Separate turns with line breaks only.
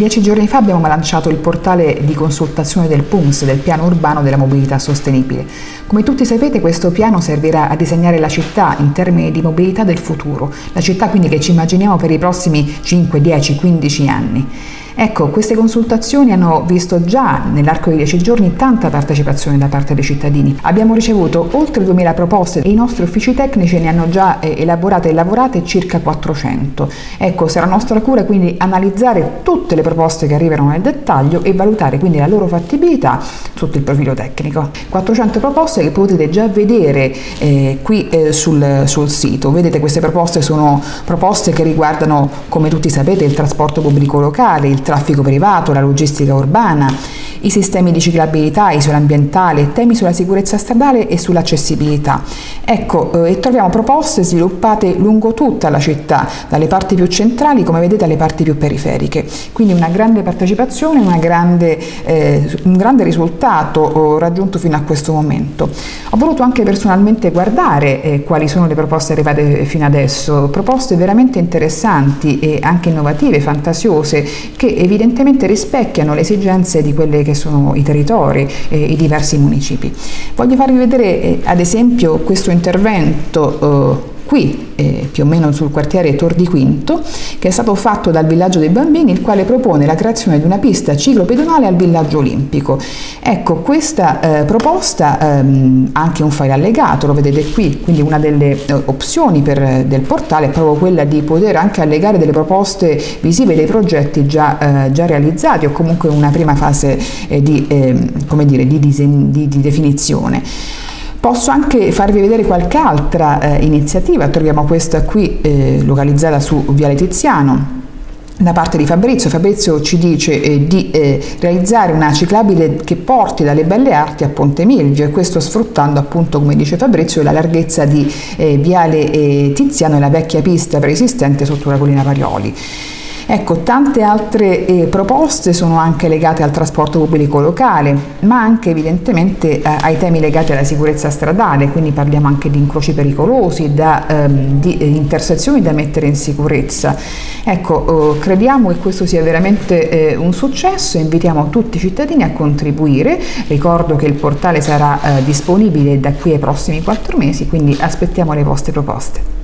Dieci giorni fa abbiamo lanciato il portale di consultazione del PUMS, del Piano Urbano della Mobilità Sostenibile. Come tutti sapete questo piano servirà a disegnare la città in termini di mobilità del futuro, la città quindi che ci immaginiamo per i prossimi 5, 10, 15 anni. Ecco, queste consultazioni hanno visto già nell'arco di dieci giorni tanta partecipazione da parte dei cittadini. Abbiamo ricevuto oltre 2000 proposte e i nostri uffici tecnici ne hanno già eh, elaborate e lavorate circa 400. Ecco, sarà nostra cura quindi analizzare tutte le proposte che arrivano nel dettaglio e valutare quindi la loro fattibilità sotto il profilo tecnico. 400 proposte che potete già vedere eh, qui eh, sul, sul sito. Vedete queste proposte sono proposte che riguardano, come tutti sapete, il trasporto pubblico locale, il traffico privato, la logistica urbana, i sistemi di ciclabilità, isola ambientale, temi sulla sicurezza stradale e sull'accessibilità. Ecco, eh, e troviamo proposte sviluppate lungo tutta la città, dalle parti più centrali come vedete alle parti più periferiche. Quindi una grande partecipazione, una grande, eh, un grande risultato oh, raggiunto fino a questo momento. Ho voluto anche personalmente guardare eh, quali sono le proposte arrivate fino adesso, proposte veramente interessanti e anche innovative, fantasiose, che evidentemente rispecchiano le esigenze di quelle che sono i territori e i diversi municipi. Voglio farvi vedere eh, ad esempio questo intervento eh, qui, eh, più o meno sul quartiere Tor di Quinto, che è stato fatto dal Villaggio dei Bambini, il quale propone la creazione di una pista ciclopedonale al Villaggio Olimpico. Ecco, questa eh, proposta ehm, anche un file allegato, lo vedete qui, quindi una delle eh, opzioni per, del portale è proprio quella di poter anche allegare delle proposte visive dei progetti già, eh, già realizzati o comunque una prima fase eh, di, ehm, dire, di, di, di definizione. Posso anche farvi vedere qualche altra eh, iniziativa, troviamo questa qui eh, localizzata su Viale Tiziano, da parte di Fabrizio. Fabrizio ci dice eh, di eh, realizzare una ciclabile che porti dalle Belle Arti a Ponte Milvio e questo sfruttando appunto, come dice Fabrizio, la larghezza di eh, Viale eh, Tiziano e la vecchia pista preesistente sotto la collina Parioli. Ecco, tante altre eh, proposte sono anche legate al trasporto pubblico locale, ma anche evidentemente eh, ai temi legati alla sicurezza stradale, quindi parliamo anche di incroci pericolosi, da, ehm, di eh, intersezioni da mettere in sicurezza. Ecco, eh, crediamo che questo sia veramente eh, un successo e invitiamo tutti i cittadini a contribuire. Ricordo che il portale sarà eh, disponibile da qui ai prossimi quattro mesi, quindi aspettiamo le vostre proposte.